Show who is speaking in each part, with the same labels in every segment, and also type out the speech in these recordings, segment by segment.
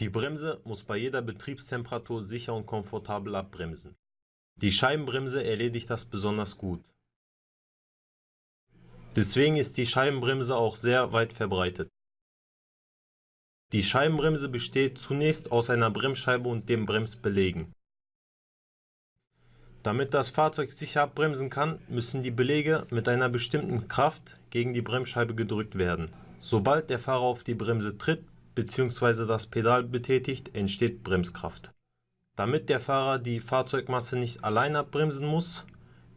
Speaker 1: Die Bremse muss bei jeder Betriebstemperatur sicher und komfortabel abbremsen. Die Scheibenbremse erledigt das besonders gut. Deswegen ist die Scheibenbremse auch sehr weit verbreitet. Die Scheibenbremse besteht zunächst aus einer Bremsscheibe und dem Bremsbelägen. Damit das Fahrzeug sicher abbremsen kann, müssen die Belege mit einer bestimmten Kraft gegen die Bremsscheibe gedrückt werden. Sobald der Fahrer auf die Bremse tritt bzw. das Pedal betätigt, entsteht Bremskraft. Damit der Fahrer die Fahrzeugmasse nicht allein abbremsen muss,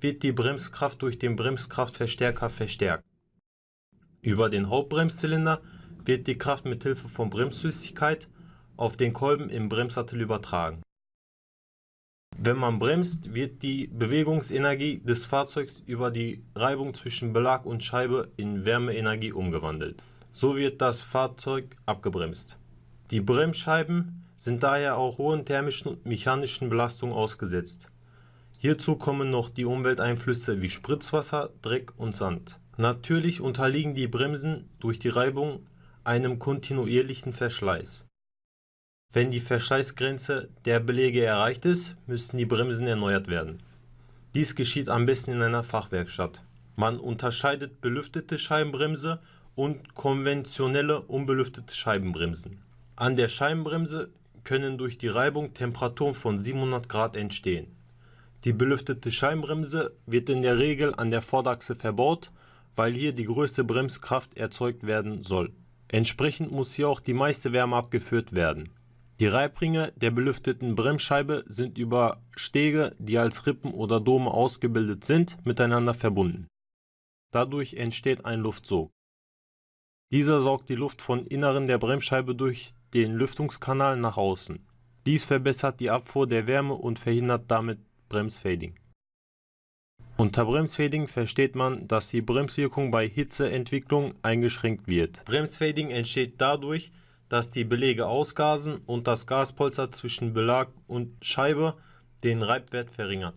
Speaker 1: wird die Bremskraft durch den Bremskraftverstärker verstärkt. Über den Hauptbremszylinder wird die Kraft mit Hilfe von Bremsflüssigkeit auf den Kolben im Bremssattel übertragen. Wenn man bremst, wird die Bewegungsenergie des Fahrzeugs über die Reibung zwischen Belag und Scheibe in Wärmeenergie umgewandelt. So wird das Fahrzeug abgebremst. Die Bremsscheiben sind daher auch hohen thermischen und mechanischen Belastungen ausgesetzt. Hierzu kommen noch die Umwelteinflüsse wie Spritzwasser, Dreck und Sand. Natürlich unterliegen die Bremsen durch die Reibung einem kontinuierlichen Verschleiß. Wenn die Verschleißgrenze der Belege erreicht ist, müssen die Bremsen erneuert werden. Dies geschieht am besten in einer Fachwerkstatt. Man unterscheidet belüftete Scheibenbremse und konventionelle unbelüftete Scheibenbremsen. An der Scheibenbremse können durch die Reibung Temperaturen von 700 Grad entstehen. Die belüftete Scheibenbremse wird in der Regel an der Vorderachse verbaut, weil hier die größte Bremskraft erzeugt werden soll. Entsprechend muss hier auch die meiste Wärme abgeführt werden. Die Reibringe der belüfteten Bremsscheibe sind über Stege, die als Rippen oder Dome ausgebildet sind, miteinander verbunden. Dadurch entsteht ein Luftsog. Dieser saugt die Luft von Inneren der Bremsscheibe durch den Lüftungskanal nach außen. Dies verbessert die Abfuhr der Wärme und verhindert damit Bremsfading. Unter Bremsfading versteht man, dass die Bremswirkung bei Hitzeentwicklung eingeschränkt wird. Bremsfading entsteht dadurch, dass die Belege ausgasen und das Gaspolster zwischen Belag und Scheibe den Reibwert verringert.